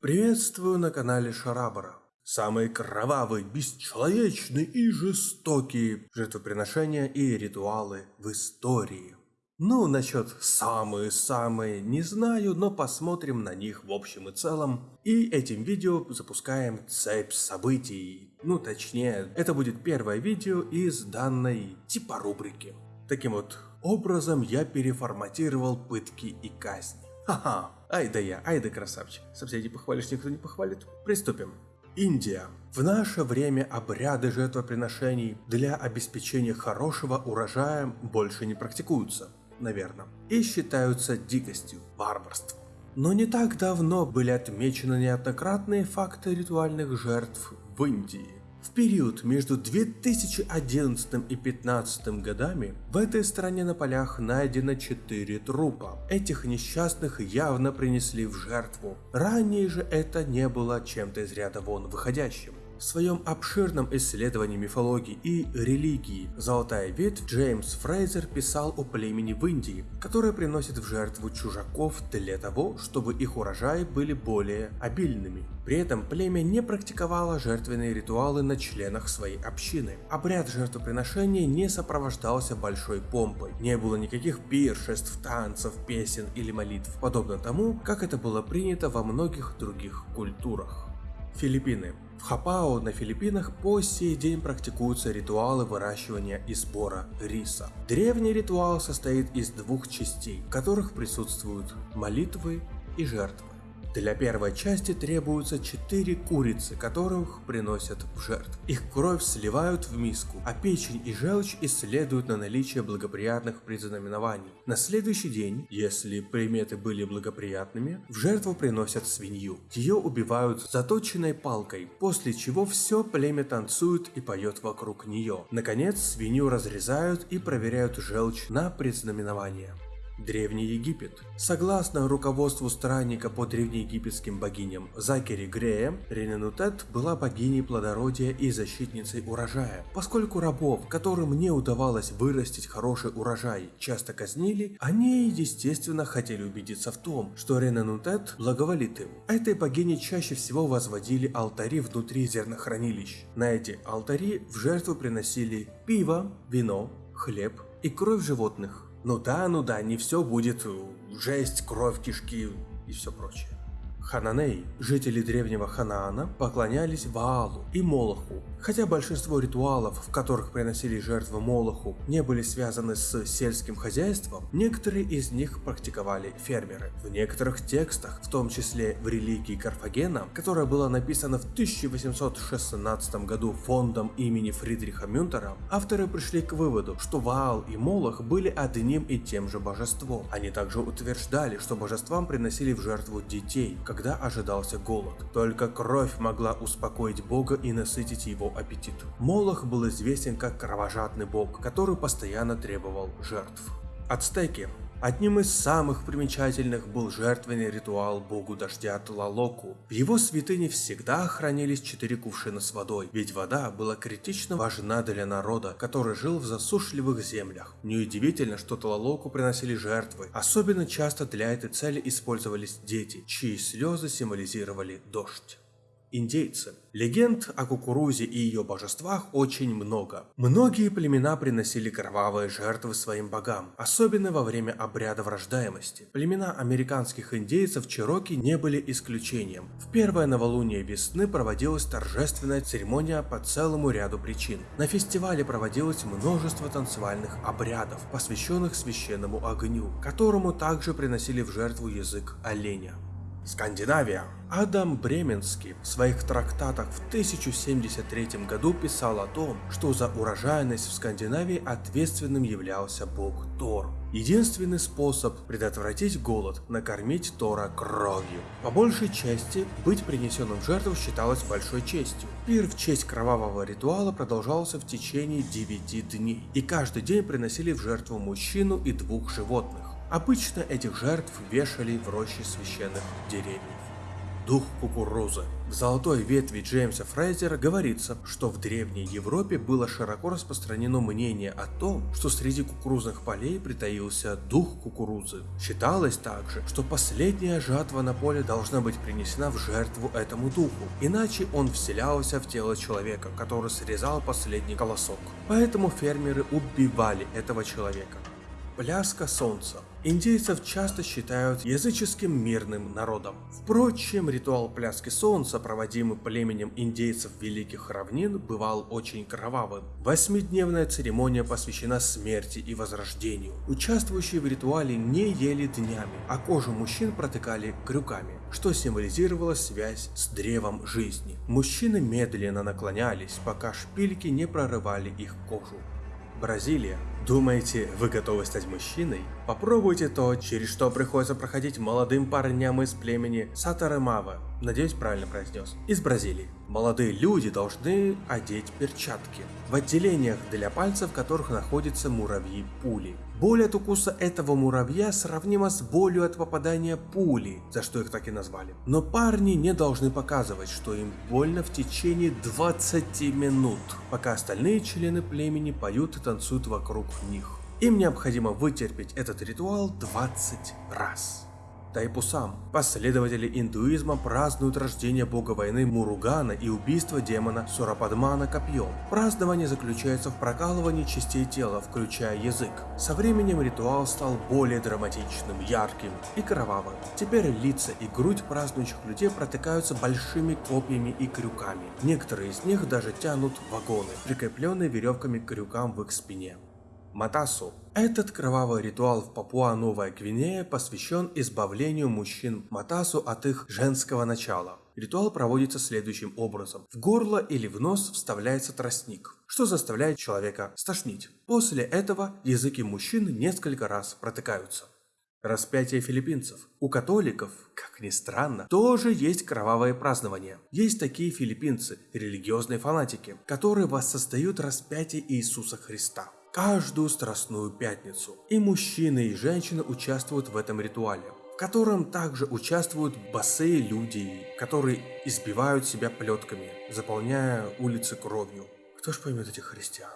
Приветствую на канале Шарабара. Самые кровавые, бесчеловечные и жестокие жертвоприношения и ритуалы в истории. Ну, насчет самые-самые не знаю, но посмотрим на них в общем и целом. И этим видео запускаем цепь событий. Ну, точнее, это будет первое видео из данной типа рубрики. Таким вот образом я переформатировал пытки и казни. Ха-ха, ай да я, ай да красавчик. Соседи похвалишь, никто не похвалит. Приступим. Индия. В наше время обряды жертвоприношений для обеспечения хорошего урожая больше не практикуются, наверное, и считаются дикостью, варварством. Но не так давно были отмечены неоднократные факты ритуальных жертв в Индии. В период между 2011 и 2015 годами в этой стране на полях найдено 4 трупа. Этих несчастных явно принесли в жертву. Ранее же это не было чем-то из ряда вон выходящим. В своем обширном исследовании мифологии и религии «Золотая ветвь» Джеймс Фрейзер писал о племени в Индии, которое приносит в жертву чужаков для того, чтобы их урожаи были более обильными. При этом племя не практиковало жертвенные ритуалы на членах своей общины. Обряд жертвоприношения не сопровождался большой помпой, не было никаких пиршеств, танцев, песен или молитв, подобно тому, как это было принято во многих других культурах. Филиппины. В Хапао на Филиппинах по сей день практикуются ритуалы выращивания и сбора риса. Древний ритуал состоит из двух частей, в которых присутствуют молитвы и жертвы. Для первой части требуются 4 курицы, которых приносят в жертву. Их кровь сливают в миску, а печень и желчь исследуют на наличие благоприятных предзнаменований. На следующий день, если приметы были благоприятными, в жертву приносят свинью. Ее убивают заточенной палкой, после чего все племя танцует и поет вокруг нее. Наконец, свинью разрезают и проверяют желчь на предзнаменование. Древний Египет. Согласно руководству странника по древнеегипетским богиням Закери Грея, Рененутет была богиней плодородия и защитницей урожая. Поскольку рабов, которым не удавалось вырастить хороший урожай, часто казнили, они, естественно, хотели убедиться в том, что Рененутет благоволит им. Этой богине чаще всего возводили алтари внутри зернохранилищ. На эти алтари в жертву приносили пиво, вино, хлеб и кровь животных. Ну да, ну да, не все будет жесть, кровь, кишки и все прочее. Хананей, жители древнего Ханаана, поклонялись Ваалу и Молоху. Хотя большинство ритуалов, в которых приносили жертвы Молоху, не были связаны с сельским хозяйством, некоторые из них практиковали фермеры. В некоторых текстах, в том числе в религии Карфагена, которая была написана в 1816 году фондом имени Фридриха Мюнтера, авторы пришли к выводу, что Ваал и Молох были одним и тем же божеством. Они также утверждали, что божествам приносили в жертву детей, когда ожидался голод. Только кровь могла успокоить бога и насытить его аппетит. Молох был известен как кровожадный бог, который постоянно требовал жертв. Ацтеки Одним из самых примечательных был жертвенный ритуал богу дождя Тлалоку. В его святыне всегда хранились четыре кувшина с водой, ведь вода была критично важна для народа, который жил в засушливых землях. Неудивительно, что Тлалоку приносили жертвы. Особенно часто для этой цели использовались дети, чьи слезы символизировали дождь индейцы. Легенд о кукурузе и ее божествах очень много. Многие племена приносили кровавые жертвы своим богам, особенно во время обряда врождаемости. Племена американских индейцев Чироки не были исключением. В первое новолуние весны проводилась торжественная церемония по целому ряду причин. На фестивале проводилось множество танцевальных обрядов, посвященных священному огню, которому также приносили в жертву язык оленя. Скандинавия. Адам Бременский в своих трактатах в 1073 году писал о том, что за урожайность в Скандинавии ответственным являлся бог Тор. Единственный способ предотвратить голод – накормить Тора кровью. По большей части, быть принесенным в жертву считалось большой честью. Пир в честь кровавого ритуала продолжался в течение 9 дней, и каждый день приносили в жертву мужчину и двух животных. Обычно этих жертв вешали в роще священных деревьев. дух кукурузы. В «Золотой ветви» Джеймса Фрейзера говорится, что в Древней Европе было широко распространено мнение о том, что среди кукурузных полей притаился дух кукурузы. Считалось также, что последняя жатва на поле должна быть принесена в жертву этому духу, иначе он вселялся в тело человека, который срезал последний колосок. Поэтому фермеры убивали этого человека. Пляска солнца. Индейцев часто считают языческим мирным народом. Впрочем, ритуал пляски солнца, проводимый племенем индейцев Великих Равнин, бывал очень кровавым. Восьмидневная церемония посвящена смерти и возрождению. Участвующие в ритуале не ели днями, а кожу мужчин протыкали крюками, что символизировало связь с древом жизни. Мужчины медленно наклонялись, пока шпильки не прорывали их кожу. Бразилия. Думаете, вы готовы стать мужчиной? Попробуйте то, через что приходится проходить молодым парням из племени Сатаремава, надеюсь правильно произнес, из Бразилии. Молодые люди должны одеть перчатки, в отделениях для пальцев которых находятся муравьи-пули. Боль от укуса этого муравья сравнима с болью от попадания пули, за что их так и назвали. Но парни не должны показывать, что им больно в течение 20 минут, пока остальные члены племени поют и танцуют вокруг них. Им необходимо вытерпеть этот ритуал 20 раз. Тайпусам. Последователи индуизма празднуют рождение бога войны Муругана и убийство демона Сурападмана копьем. Празднование заключается в прокалывании частей тела, включая язык. Со временем ритуал стал более драматичным, ярким и кровавым. Теперь лица и грудь празднующих людей протыкаются большими копьями и крюками. Некоторые из них даже тянут вагоны, прикрепленные веревками к крюкам в их спине. Матасу. Этот кровавый ритуал в Папуа-Новая Гвинея посвящен избавлению мужчин Матасу от их женского начала. Ритуал проводится следующим образом. В горло или в нос вставляется тростник, что заставляет человека стошнить. После этого языки мужчин несколько раз протыкаются. Распятие филиппинцев. У католиков, как ни странно, тоже есть кровавое празднование. Есть такие филиппинцы, религиозные фанатики, которые воссоздают распятие Иисуса Христа каждую Страстную Пятницу. И мужчины и женщины участвуют в этом ритуале, в котором также участвуют босые люди, которые избивают себя плетками, заполняя улицы кровью. Кто ж поймет этих христиан?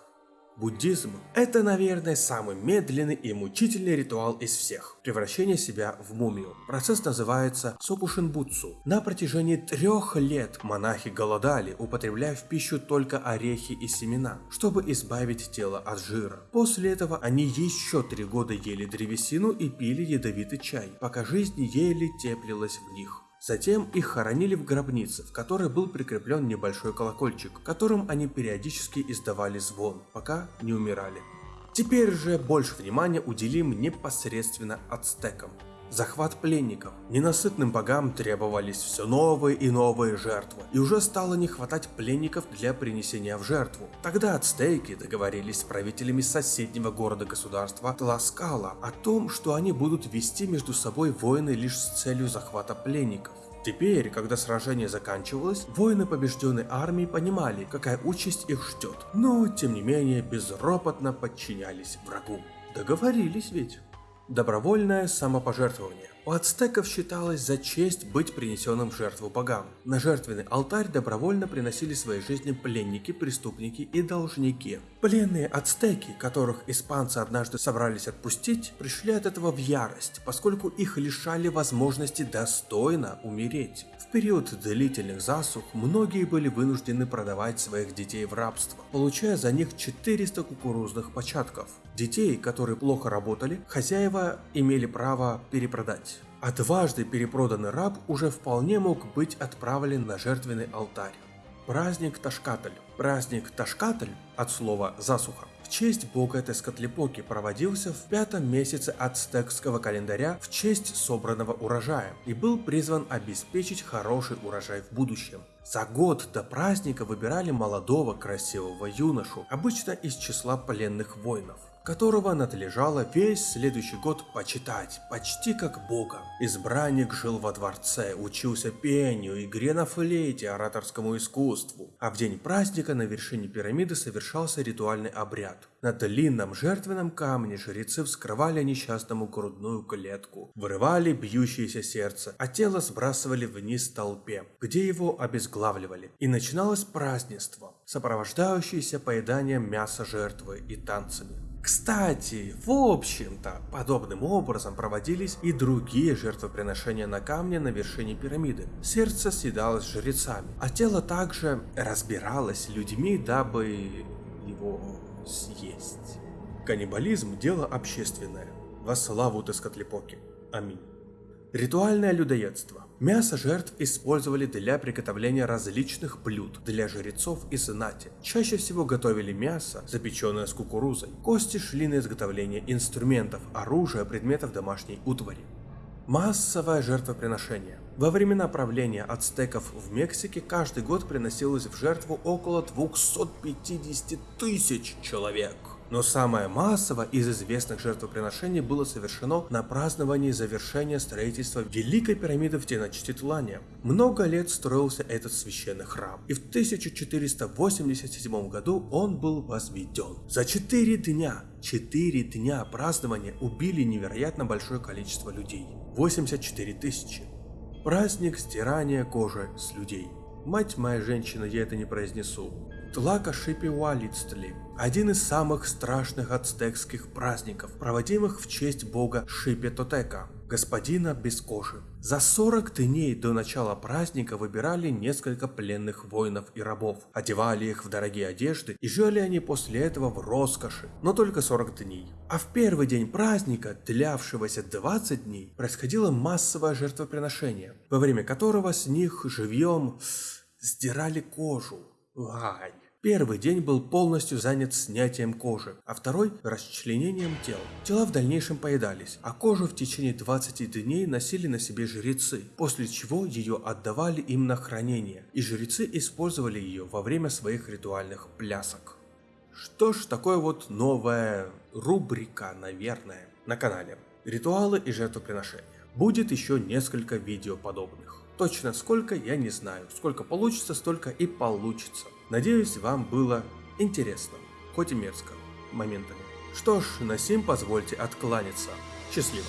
Буддизм – это, наверное, самый медленный и мучительный ритуал из всех – превращение себя в мумию. Процесс называется сокушинбутсу. На протяжении трех лет монахи голодали, употребляя в пищу только орехи и семена, чтобы избавить тело от жира. После этого они еще три года ели древесину и пили ядовитый чай, пока жизнь еле теплилась в них. Затем их хоронили в гробнице, в которой был прикреплен небольшой колокольчик, которым они периодически издавали звон, пока не умирали. Теперь же больше внимания уделим непосредственно ацтекам. Захват пленников. Ненасытным богам требовались все новые и новые жертвы, и уже стало не хватать пленников для принесения в жертву. Тогда ацтеки договорились с правителями соседнего города-государства Тласкала о том, что они будут вести между собой войны лишь с целью захвата пленников. Теперь, когда сражение заканчивалось, воины побежденной армии понимали, какая участь их ждет, но, тем не менее, безропотно подчинялись врагу. Договорились ведь. Добровольное самопожертвование. У ацтеков считалось за честь быть принесенным в жертву богам. На жертвенный алтарь добровольно приносили свои жизни пленники, преступники и должники. Пленные ацтеки, которых испанцы однажды собрались отпустить, пришли от этого в ярость, поскольку их лишали возможности достойно умереть. В период длительных засух многие были вынуждены продавать своих детей в рабство, получая за них 400 кукурузных початков. Детей, которые плохо работали, хозяева имели право перепродать. А дважды перепроданный раб уже вполне мог быть отправлен на жертвенный алтарь. Праздник Ташкатль. Праздник Ташкатль от слова «засуха» в честь бога Тескатлипоки проводился в пятом месяце ацтекского календаря в честь собранного урожая и был призван обеспечить хороший урожай в будущем. За год до праздника выбирали молодого красивого юношу, обычно из числа пленных воинов. Которого надлежало весь следующий год почитать, почти как бога. Избранник жил во дворце, учился пению, игре на флейте, ораторскому искусству, а в день праздника на вершине пирамиды совершался ритуальный обряд. На длинном жертвенном камне жрецы вскрывали несчастному грудную клетку, вырывали бьющееся сердце, а тело сбрасывали вниз толпе, где его обезглавливали. И начиналось празднество, сопровождающееся поеданием мяса жертвы и танцами. Кстати, в общем-то, подобным образом проводились и другие жертвоприношения на камне на вершине пирамиды. Сердце съедалось жрецами, а тело также разбиралось людьми, дабы его съесть. Каннибализм – дело общественное. Во славу Тескотлепоки. Аминь. Ритуальное людоедство. Мясо жертв использовали для приготовления различных блюд для жрецов и знати. Чаще всего готовили мясо, запеченное с кукурузой. Кости шли на изготовление инструментов, оружия, предметов домашней утвари. Массовое жертвоприношение. Во времена правления ацтеков в Мексике каждый год приносилось в жертву около 250 тысяч человек. Но самое массовое из известных жертвоприношений было совершено на праздновании завершения строительства Великой пирамиды в Теночтитлане. Много лет строился этот священный храм, и в 1487 году он был возведен. За 4 дня, 4 дня празднования убили невероятно большое количество людей. 84 тысячи. Праздник стирания кожи с людей. Мать моя женщина, я это не произнесу. Тлака Шипи-Уалицтли – один из самых страшных ацтекских праздников, проводимых в честь бога Шипи-Тотека, господина без кожи. За 40 дней до начала праздника выбирали несколько пленных воинов и рабов, одевали их в дорогие одежды и жили они после этого в роскоши, но только 40 дней. А в первый день праздника, длявшегося 20 дней, происходило массовое жертвоприношение, во время которого с них живьем сдирали кожу. Ай. Первый день был полностью занят снятием кожи, а второй – расчленением тел. Тела в дальнейшем поедались, а кожу в течение 20 дней носили на себе жрецы, после чего ее отдавали им на хранение, и жрецы использовали ее во время своих ритуальных плясок. Что ж, такое вот новая рубрика, наверное, на канале. Ритуалы и жертвоприношения. Будет еще несколько видео подобных. Точно сколько, я не знаю. Сколько получится, столько и получится. Надеюсь, вам было интересно, хоть и мерзко, моментами. Что ж, на сим позвольте откланяться. Счастливо.